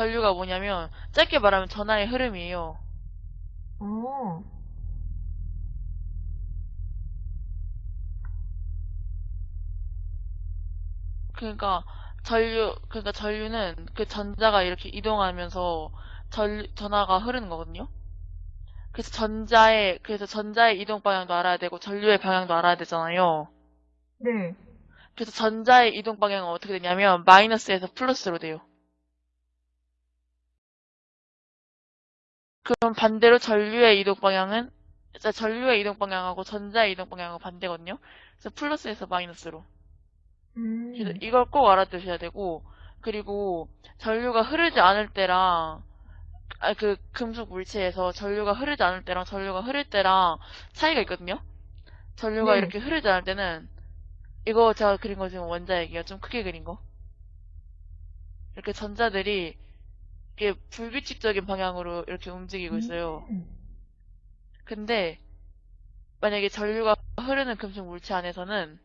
전류가 뭐냐면 짧게 말하면 전하의 흐름이에요. 어. 그러니까 전류 그러니까 전류는 그 전자가 이렇게 이동하면서 전 전하가 흐르는 거거든요. 그래서 전자의 그래서 전자의 이동 방향도 알아야 되고 전류의 방향도 알아야 되잖아요. 네. 그래서 전자의 이동 방향은 어떻게 되냐면 마이너스에서 플러스로 돼요. 그럼 반대로 전류의 이동 방향은 자, 전류의 이동 방향하고 전자의 이동 방향은 반대거든요. 그래서 플러스에서 마이너스로. 음. 이걸 꼭 알아두셔야 되고 그리고 전류가 흐르지 않을 때랑 아, 그 금속 물체에서 전류가 흐르지 않을 때랑 전류가 흐를 때랑 차이가 있거든요. 전류가 네. 이렇게 흐르지 않을 때는 이거 제가 그린 거 지금 원자핵이에요. 좀 크게 그린 거. 이렇게 전자들이 이게 불규칙적인 방향으로 이렇게 움직이고 있어요. 음. 근데 만약에 전류가 흐르는 금속 물체 안에서는